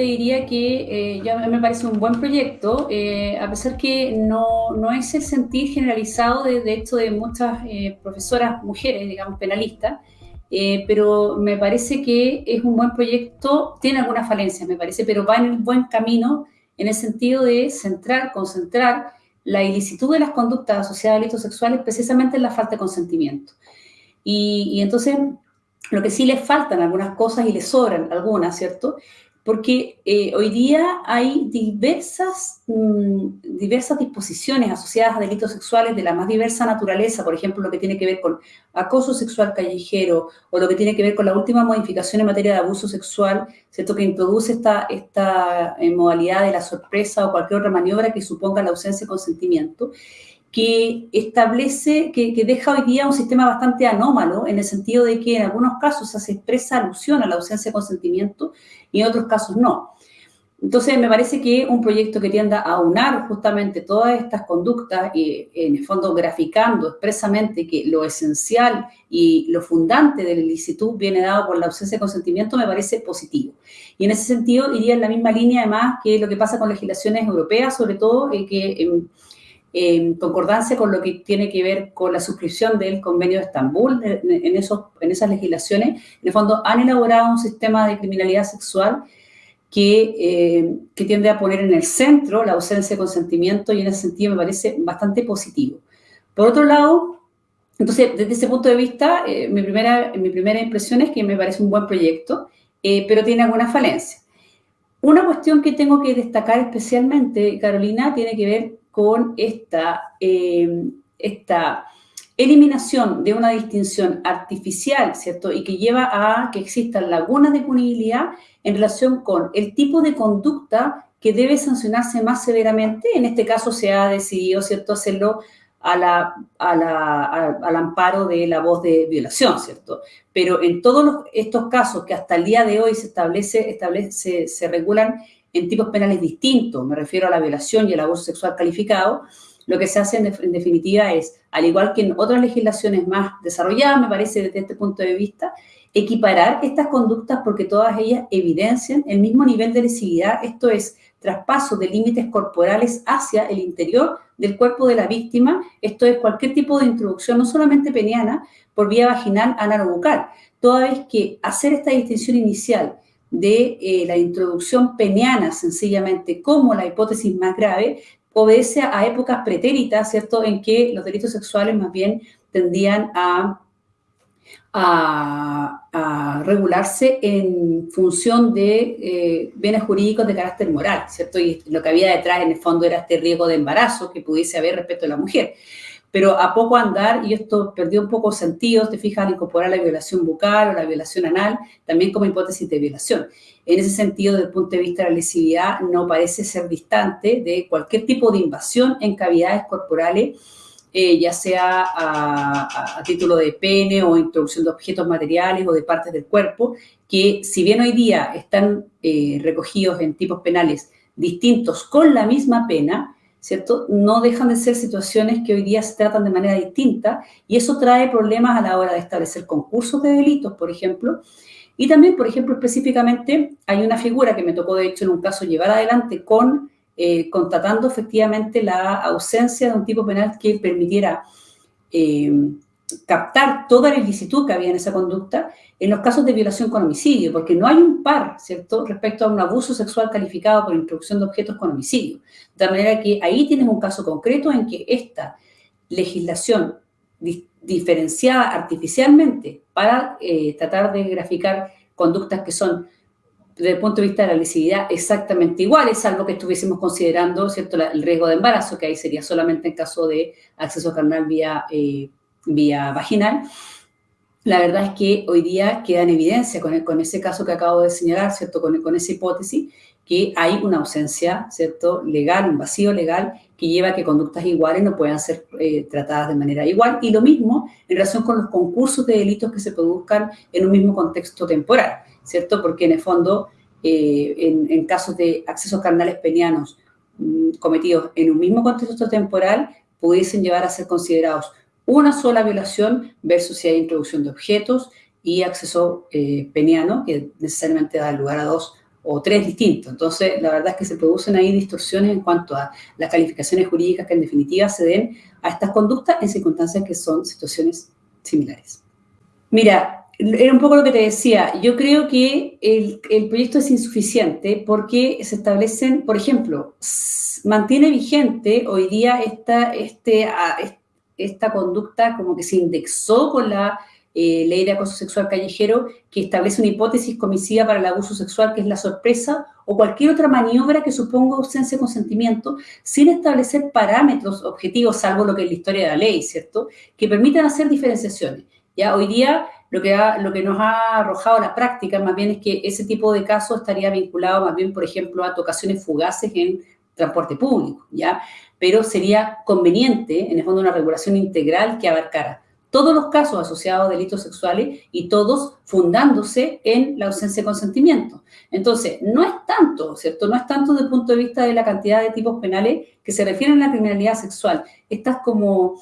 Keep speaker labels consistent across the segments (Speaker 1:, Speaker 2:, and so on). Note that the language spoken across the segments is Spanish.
Speaker 1: diría que eh, ya me parece un buen proyecto, eh, a pesar que no, no, es el sentir generalizado de, de hecho de muchas eh, profesoras mujeres, digamos, penalistas, eh, pero me parece que es un buen proyecto, tiene algunas falencias, me parece, pero va en el buen camino en el sentido de centrar, concentrar la ilicitud de las conductas asociadas a delitos sexuales precisamente en la falta de consentimiento. Y, entonces, lo que sí les faltan algunas cosas y les sobran algunas, ¿cierto? Porque eh, hoy día hay diversas, mmm, diversas disposiciones asociadas a delitos sexuales de la más diversa naturaleza, por ejemplo, lo que tiene que ver con acoso sexual callejero o lo que tiene que ver con la última modificación en materia de abuso sexual, ¿cierto? que introduce esta, esta eh, modalidad de la sorpresa o cualquier otra maniobra que suponga la ausencia de consentimiento que establece, que, que, deja hoy día un sistema bastante anómalo en el sentido de que en algunos casos se expresa alusión a la ausencia de consentimiento y en otros casos no. Entonces, me parece que un proyecto que tienda a unar justamente todas estas conductas y, en el fondo, graficando expresamente que lo esencial y lo fundante del ilicitud viene dado por la ausencia de consentimiento, me parece positivo. Y en ese sentido, iría en la misma línea, además, que lo que pasa con legislaciones europeas, sobre todo, eh, que... Eh, en concordancia con lo que tiene que ver con la suscripción del convenio de Estambul, en, esos, en esas legislaciones, en el fondo han elaborado un sistema de criminalidad sexual que, eh, que, tiende a poner en el centro la ausencia de consentimiento y en ese sentido me parece bastante positivo. Por otro lado, entonces, desde ese punto de vista, eh, mi, primera, mi primera impresión es que me parece un buen proyecto, eh, pero tiene algunas falencias. Una cuestión que tengo que destacar especialmente, Carolina, tiene que ver con esta, eh, esta eliminación de una distinción artificial, ¿cierto? Y que lleva a que existan lagunas de punibilidad en relación con el tipo de conducta que debe sancionarse más severamente. En este caso se ha decidido, ¿cierto?, hacerlo al amparo de la voz de violación, ¿cierto? Pero en todos los, estos casos que hasta el día de hoy se establece, establece se regulan en tipos penales distintos, me refiero a la violación y el abuso sexual calificado, lo que se hace en, definitiva es, al igual que en otras legislaciones más desarrolladas, me parece desde este punto de vista, equiparar estas conductas porque todas ellas evidencian el mismo nivel de lesividad, esto es, traspaso de límites corporales hacia el interior del cuerpo de la víctima, esto es cualquier tipo de introducción, no solamente peniana, por vía vaginal anal toda vez que hacer esta distinción inicial de eh, la introducción peniana, sencillamente, como la hipótesis más grave, obedece a épocas pretéritas, ¿cierto?, en que los delitos sexuales más bien tendían a, a, regularse en función de eh, bienes jurídicos de carácter moral, ¿cierto? Y lo que había detrás, en el fondo, era este riesgo de embarazo que pudiese haber respecto a la mujer pero a poco andar, y esto perdió un poco sentido, te fijas, al incorporar la violación bucal o la violación anal, también como hipótesis de violación. En ese sentido, desde el punto de vista de la lesividad, no parece ser distante de cualquier tipo de invasión en cavidades corporales, eh, ya sea a, título de pene o introducción de objetos materiales o de partes del cuerpo, que si bien hoy día están eh, recogidos en tipos penales distintos con la misma pena, ¿cierto? No dejan de ser situaciones que hoy día se tratan de manera distinta y eso trae problemas a la hora de establecer concursos de delitos, por ejemplo. Y también, por ejemplo, específicamente, hay una figura que me tocó, de hecho, en un caso llevar adelante con, eh, constatando efectivamente la ausencia de un tipo penal que permitiera eh, captar toda la ilicitud que había en esa conducta en los casos de violación con homicidio, porque no hay un par, ¿cierto?, respecto a un abuso sexual calificado por introducción de objetos con homicidio. De manera que ahí tienes un caso concreto en que esta legislación di diferenciada artificialmente para eh, tratar de graficar conductas que son desde el punto de vista de la lesividad exactamente iguales, salvo que estuviésemos considerando ¿cierto? el riesgo de embarazo, que ahí sería solamente en caso de acceso carnal vía eh, vía vaginal, la verdad es que hoy día queda en evidencia con, el, ese caso que acabo de señalar, ¿cierto? Con, esa hipótesis, que hay una ausencia, ¿cierto? Legal, un vacío legal que lleva a que conductas iguales no puedan ser eh, tratadas de manera igual. Y lo mismo en relación con los concursos de delitos que se produzcan en un mismo contexto temporal, ¿cierto? Porque en el fondo, eh, en, en, casos de accesos carnales penianos mmm, cometidos en un mismo contexto temporal, pudiesen llevar a ser considerados una sola violación versus si hay introducción de objetos y acceso eh, peniano, que necesariamente da lugar a dos o tres distintos. Entonces, la verdad es que se producen ahí distorsiones en cuanto a las calificaciones jurídicas que en definitiva se den a estas conductas en circunstancias que son situaciones similares. Mira, era un poco lo que te decía. Yo creo que el, proyecto es insuficiente porque se establecen, por ejemplo, mantiene vigente hoy día esta, este, esta conducta como que se indexó con la eh, ley de acoso sexual callejero que establece una hipótesis comisiva para el abuso sexual, que es la sorpresa, o cualquier otra maniobra que suponga ausencia de consentimiento, sin establecer parámetros objetivos, salvo lo que es la historia de la ley, ¿cierto?, que permitan hacer diferenciaciones. Ya hoy día lo que, lo que nos ha arrojado la práctica más bien es que ese tipo de casos estaría vinculado más bien, por ejemplo, a tocaciones fugaces en transporte público, ¿ya? Pero sería conveniente, en el fondo, una regulación integral que abarcara todos los casos asociados a delitos sexuales y todos fundándose en la ausencia de consentimiento. Entonces, no es tanto, ¿cierto? No es tanto desde el punto de vista de la cantidad de tipos penales que se refieren a la criminalidad sexual. Estas como...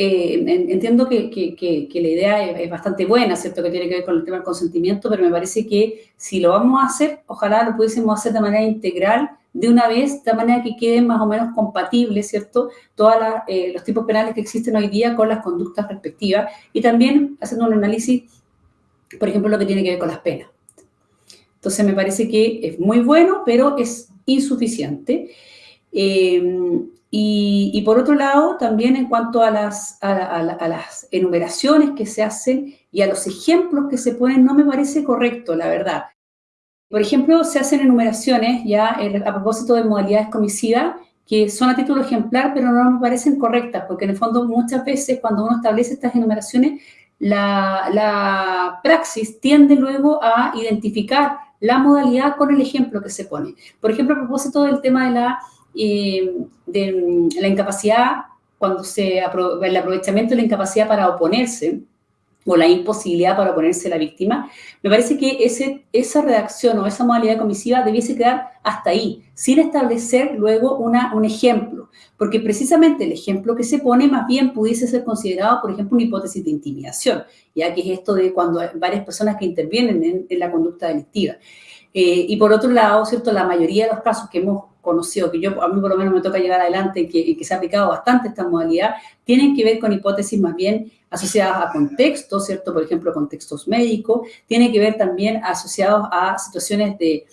Speaker 1: Eh, entiendo que, que, la idea es, bastante buena, ¿cierto? Que tiene que ver con el tema del consentimiento, pero me parece que si lo vamos a hacer, ojalá lo pudiésemos hacer de manera integral de una vez, de manera que queden más o menos compatibles, ¿cierto?, todos eh, los tipos penales que existen hoy día con las conductas respectivas y también haciendo un análisis, por ejemplo, lo que tiene que ver con las penas. Entonces, me parece que es muy bueno, pero es insuficiente. Eh, y, por otro lado, también en cuanto a las, a las enumeraciones que se hacen y a los ejemplos que se ponen, no me parece correcto, la verdad. Por ejemplo, se hacen enumeraciones ya eh, a propósito de modalidades comisivas que son a título ejemplar, pero no me parecen correctas, porque en el fondo muchas veces cuando uno establece estas enumeraciones, la, praxis tiende luego a identificar la modalidad con el ejemplo que se pone. Por ejemplo, a propósito del tema de la, eh, de la incapacidad, cuando se el aprovechamiento de la incapacidad para oponerse, o la imposibilidad para oponerse a la víctima, me parece que ese, esa redacción o esa modalidad comisiva debiese quedar hasta ahí, sin establecer luego una, un ejemplo, porque precisamente el ejemplo que se pone más bien pudiese ser considerado, por ejemplo, una hipótesis de intimidación, ya que es esto de cuando hay varias personas que intervienen en, la conducta delictiva. Eh, y por otro lado, ¿cierto? La mayoría de los casos que hemos conocido, que yo a mí por lo menos me toca llegar adelante que, que se ha aplicado bastante esta modalidad, tienen que ver con hipótesis más bien asociadas a contextos, ¿cierto? Por ejemplo, contextos médicos, tiene que ver también asociados a situaciones de,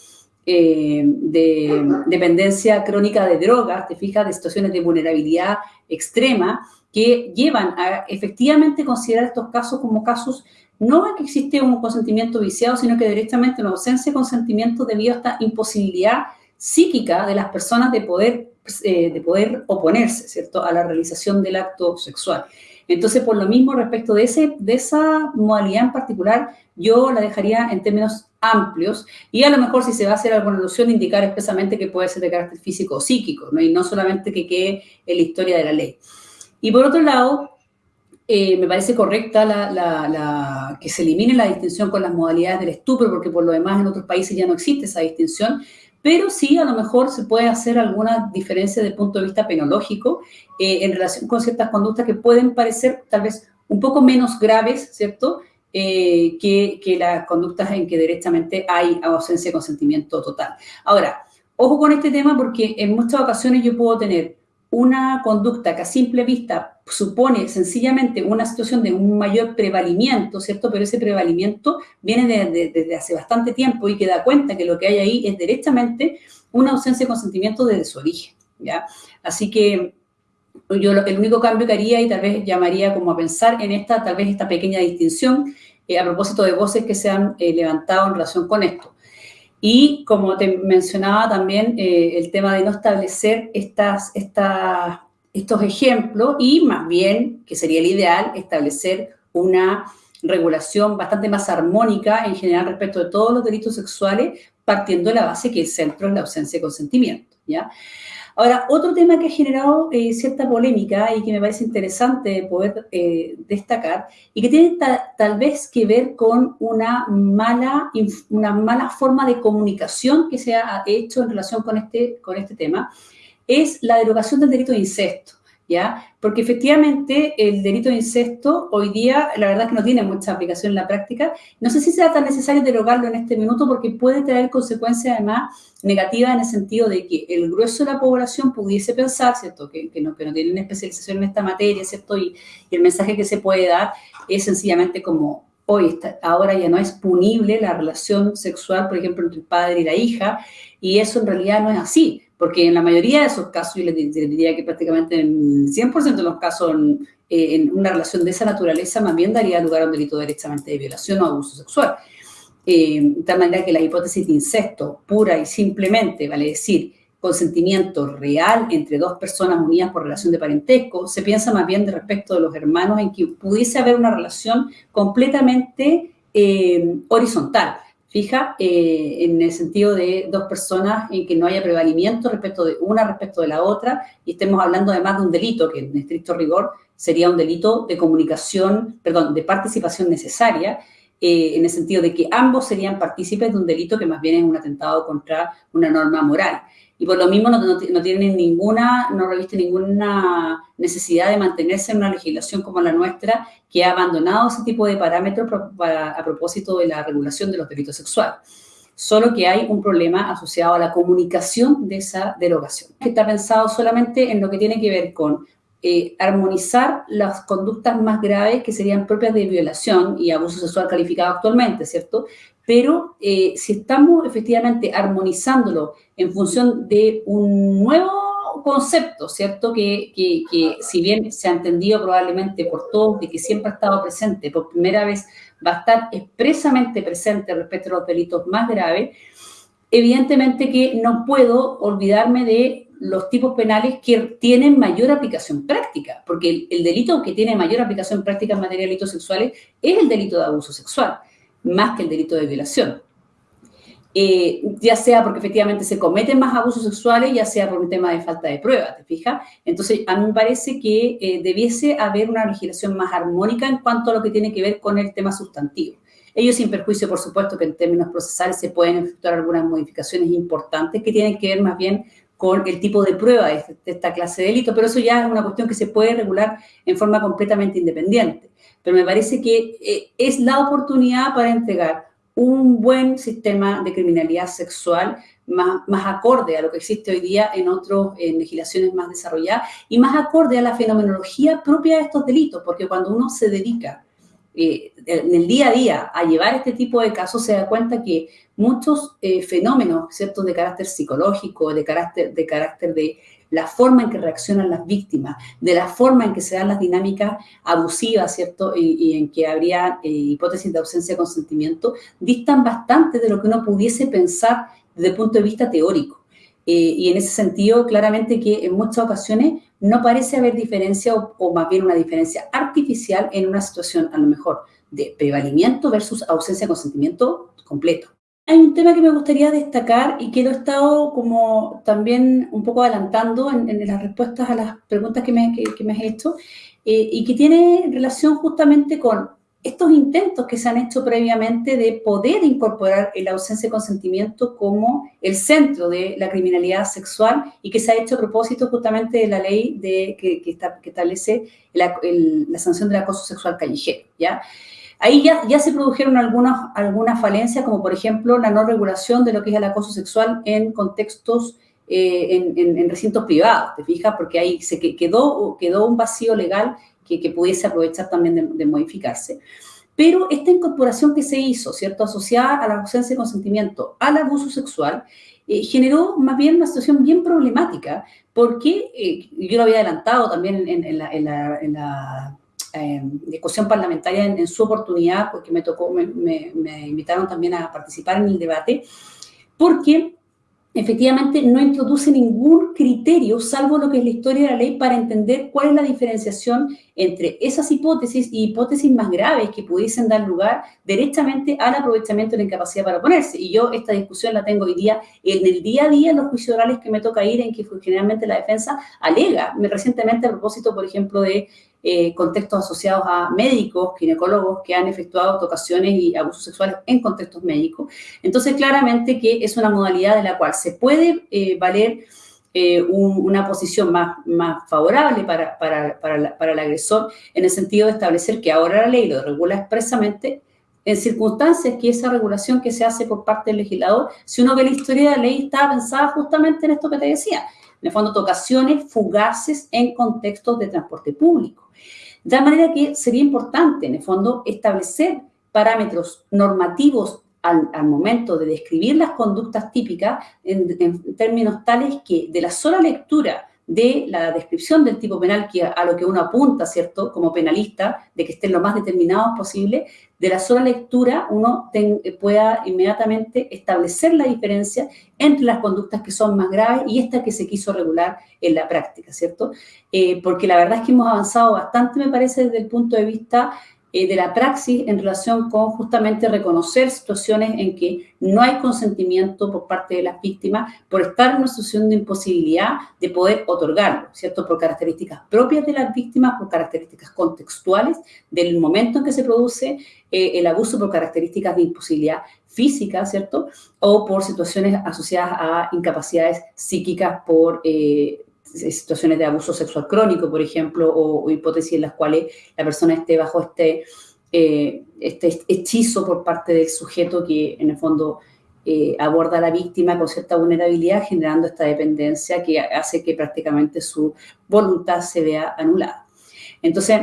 Speaker 1: eh, de dependencia crónica de drogas, te fijas, de situaciones de vulnerabilidad extrema que llevan a efectivamente considerar estos casos como casos no es que existe un consentimiento viciado, sino que directamente una ausencia de consentimiento debido a esta imposibilidad psíquica de las personas de poder, eh, de poder oponerse, ¿cierto?, a la realización del acto sexual. Entonces, por lo mismo, respecto de, ese, de esa modalidad en particular, yo la dejaría en términos amplios y a lo mejor si se va a hacer alguna alusión, indicar expresamente que puede ser de carácter físico o psíquico, y no solamente que quede en la historia de la ley. Y por otro lado, eh, me parece correcta la, la, que se elimine la distinción con las modalidades del estupro, porque por lo demás en otros países ya no existe esa distinción, pero sí a lo mejor se puede hacer alguna diferencia desde el punto de vista penológico eh, en relación con ciertas conductas que pueden parecer tal vez un poco menos graves, ¿cierto?, eh, que, que, las conductas en que directamente hay ausencia de consentimiento total. Ahora, ojo con este tema porque en muchas ocasiones yo puedo tener una conducta que a simple vista supone sencillamente una situación de un mayor prevalimiento, ¿cierto? Pero ese prevalimiento viene desde hace bastante tiempo y que da cuenta que lo que hay ahí es directamente una ausencia de consentimiento desde su origen, ¿ya? Así que yo el único cambio que haría y tal vez llamaría como a pensar en esta, tal vez esta pequeña distinción eh, a propósito de voces que se han eh, levantado en relación con esto. Y como te mencionaba también, eh, el tema de no establecer estos ejemplos y más bien, que sería el ideal, establecer una regulación bastante más armónica en general respecto de todos los delitos sexuales, partiendo de la base que el centro es la ausencia de consentimiento, Ahora, otro tema que ha generado eh, cierta polémica y que me parece interesante poder eh, destacar y que tiene tal vez que ver con una mala, una mala forma de comunicación que se ha hecho en relación con este, con este tema, es la derogación del delito de incesto. ¿Ya? Porque efectivamente el delito de incesto hoy día, la verdad es que no tiene mucha aplicación en la práctica. No sé si sea tan necesario derogarlo en este minuto porque puede traer consecuencias además negativas en el sentido de que el grueso de la población pudiese pensar, ¿cierto? Que, no, que no tienen especialización en esta materia, ¿cierto? Y, y el mensaje que se puede dar es sencillamente como hoy ahora ya no es punible la relación sexual, por ejemplo, entre el padre y la hija, y eso en realidad no es así, porque en la mayoría de esos casos, yo les diría que prácticamente en 100% de los casos, eh, en, una relación de esa naturaleza, más bien daría lugar a un delito directamente de violación o abuso sexual. Eh, de tal manera que la hipótesis de incesto, pura y simplemente, vale decir, consentimiento real entre dos personas unidas por relación de parentesco, se piensa más bien de respecto de los hermanos en que pudiese haber una relación completamente eh, horizontal, fija, eh, en el sentido de dos personas en que no haya prevalimiento respecto de una respecto de la otra y estemos hablando además de un delito que en estricto rigor sería un delito de comunicación, perdón, de participación necesaria, eh, en el sentido de que ambos serían partícipes de un delito que más bien es un atentado contra una norma moral y por lo mismo no, no, tienen ninguna, no reviste ninguna necesidad de mantenerse en una legislación como la nuestra que ha abandonado ese tipo de parámetros a propósito de la regulación de los delitos sexuales. Solo que hay un problema asociado a la comunicación de esa derogación, que está pensado solamente en lo que tiene que ver con eh, armonizar las conductas más graves que serían propias de violación y abuso sexual calificado actualmente, ¿cierto? pero eh, si estamos efectivamente armonizándolo en función de un nuevo concepto, ¿cierto? Que, que, si bien se ha entendido probablemente por todos de que siempre ha estado presente, por primera vez va a estar expresamente presente respecto a los delitos más graves, evidentemente que no puedo olvidarme de los tipos penales que tienen mayor aplicación práctica, porque el, el delito que tiene mayor aplicación práctica en materia de delitos sexuales es el delito de abuso sexual más que el delito de violación. Eh, ya sea porque efectivamente se cometen más abusos sexuales, ya sea por un tema de falta de prueba, ¿te fijas? Entonces, a mí me parece que eh, debiese haber una legislación más armónica en cuanto a lo que tiene que ver con el tema sustantivo. Ello sin perjuicio, por supuesto, que en términos procesales se pueden efectuar algunas modificaciones importantes que tienen que ver más bien el tipo de prueba de, esta clase de delito, pero eso ya es una cuestión que se puede regular en forma completamente independiente. Pero me parece que eh, es la oportunidad para entregar un buen sistema de criminalidad sexual más, más acorde a lo que existe hoy día en otras legislaciones más desarrolladas y más acorde a la fenomenología propia de estos delitos, porque cuando uno se dedica eh, en el día a día a llevar este tipo de casos, se da cuenta que muchos eh, fenómenos, ¿cierto?, de carácter psicológico, de carácter, de carácter de la forma en que reaccionan las víctimas, de la forma en que se dan las dinámicas abusivas, ¿cierto? Y, en que habría eh, hipótesis de ausencia de consentimiento, distan bastante de lo que uno pudiese pensar desde el punto de vista teórico. Eh, y en ese sentido, claramente que en muchas ocasiones no parece haber diferencia o, más bien una diferencia artificial en una situación a lo mejor de prevalimiento versus ausencia de consentimiento completo. Hay un tema que me gustaría destacar y que lo he estado como también un poco adelantando en, las respuestas a las preguntas que me, que, me has hecho eh, y que tiene relación justamente con estos intentos que se han hecho previamente de poder incorporar la ausencia de consentimiento como el centro de la criminalidad sexual y que se ha hecho a propósito justamente de la ley de, que, que, establece la, la sanción del acoso sexual callejero, ¿ya? Ahí ya, se produjeron algunas, algunas falencias, como por ejemplo la no regulación de lo que es el acoso sexual en contextos, eh, en, recintos privados, ¿te fijas? Porque ahí se quedó, quedó un vacío legal que, pudiese aprovechar también de, modificarse. Pero esta incorporación que se hizo, ¿cierto? Asociada a la ausencia de consentimiento al abuso sexual, eh, generó más bien una situación bien problemática, porque eh, yo lo había adelantado también en la eh, discusión parlamentaria en, su oportunidad, porque me tocó, me, me, invitaron también a participar en el debate, porque efectivamente no introduce ningún criterio, salvo lo que es la historia de la ley, para entender cuál es la diferenciación entre esas hipótesis y hipótesis más graves que pudiesen dar lugar directamente al aprovechamiento de la incapacidad para oponerse. Y yo esta discusión la tengo hoy día en el día a día en los juicios orales que me toca ir, en que generalmente la defensa alega, recientemente a propósito, por ejemplo, de eh, contextos asociados a médicos, ginecólogos que han efectuado tocaciones y abusos sexuales en contextos médicos. Entonces, claramente que es una modalidad de la cual se puede eh, valer eh, una posición más, favorable para, para, para, para, el agresor en el sentido de establecer que ahora la ley lo regula expresamente en circunstancias que esa regulación que se hace por parte del legislador, si uno ve la historia de la ley, está pensada justamente en esto que te decía, en el fondo, tocaciones fugaces en contextos de transporte público. De manera que sería importante, en el fondo, establecer parámetros normativos al, momento de describir las conductas típicas en, términos tales que de la sola lectura de la descripción del tipo penal que a lo que uno apunta, ¿cierto? Como penalista, de que estén lo más determinados posible, de la sola lectura uno pueda inmediatamente establecer la diferencia entre las conductas que son más graves y esta que se quiso regular en la práctica, ¿cierto? Eh, porque la verdad es que hemos avanzado bastante, me parece, desde el punto de vista eh, de la praxis en relación con justamente reconocer situaciones en que no hay consentimiento por parte de las víctimas por estar en una situación de imposibilidad de poder otorgarlo, ¿cierto? Por características propias de las víctimas, por características contextuales del momento en que se produce eh, el abuso, por características de imposibilidad física, ¿cierto? O por situaciones asociadas a incapacidades psíquicas por eh, situaciones de abuso sexual crónico, por ejemplo, o, hipótesis en las cuales la persona esté bajo este, eh, este hechizo por parte del sujeto que en el fondo eh, aborda a la víctima con cierta vulnerabilidad, generando esta dependencia que hace que prácticamente su voluntad se vea anulada. Entonces,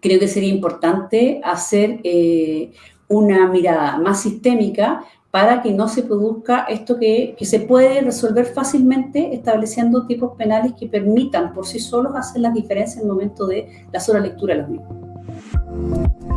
Speaker 1: creo que sería importante hacer eh, una mirada más sistémica para que no se produzca esto que, se puede resolver fácilmente estableciendo tipos penales que permitan por sí solos hacer las diferencias en el momento de la sola lectura de los mismos.